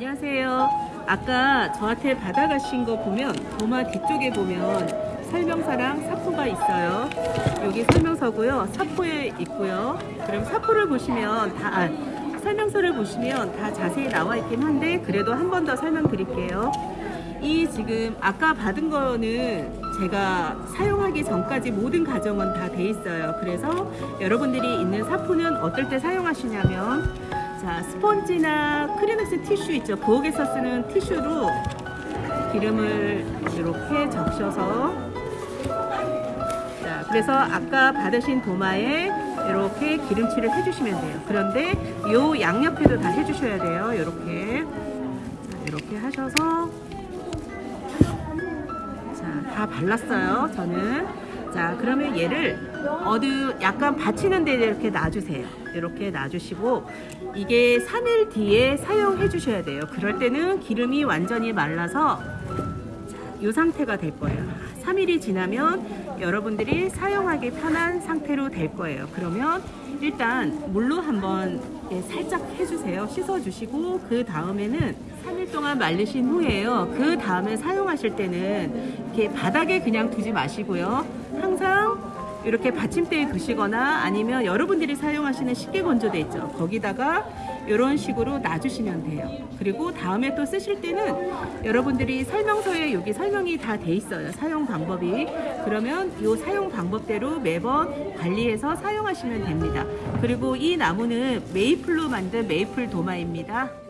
안녕하세요. 아까 저한테 받아가신 거 보면 도마 뒤쪽에 보면 설명서랑 사포가 있어요. 여기 설명서고요. 사포에 있고요. 그럼 사포를 보시면 다 아, 설명서를 보시면 다 자세히 나와 있긴 한데 그래도 한 번 더 설명드릴게요. 이 지금 아까 받은 거는 제가 사용하기 전까지 모든 가정은 다 돼 있어요. 그래서 여러분들이 있는 사포는 어떨 때 사용하시냐면 자 스펀지나 크리넥스 티슈 있죠. 부엌에서 쓰는 티슈로 기름을 이렇게 적셔서 자 그래서 아까 받으신 도마에 이렇게 기름칠을 해주시면 돼요. 그런데 요 양옆에도 다 해주셔야 돼요. 이렇게 자, 이렇게 하셔서 자, 다 발랐어요. 저는. 자, 그러면 얘를 어디 약간 받치는 데 이렇게 놔주세요. 이렇게 놔주시고 이게 3일 뒤에 사용해 주셔야 돼요. 그럴 때는 기름이 완전히 말라서 자, 이 상태가 될 거예요. 3일이 지나면 여러분들이 사용하기 편한 상태로 될 거예요. 그러면 일단 물로 한번 예, 살짝 해주세요. 씻어주시고 그 다음에는 3일 동안 말리신 후에요. 그 다음에 사용하실 때는 이렇게 바닥에 그냥 두지 마시고요. 항상 이렇게 받침대에 두시거나 아니면 여러분들이 사용하시는 식기 건조대 있죠. 거기다가 이런 식으로 놔주시면 돼요. 그리고 다음에 또 쓰실 때는 여러분들이 설명서에 여기 설명이 다 돼 있어요. 사용 방법이. 그러면 이 사용 방법대로 매번 관리해서 사용하시면 됩니다. 그리고 이 나무는 메이플로 만든 메이플 도마입니다.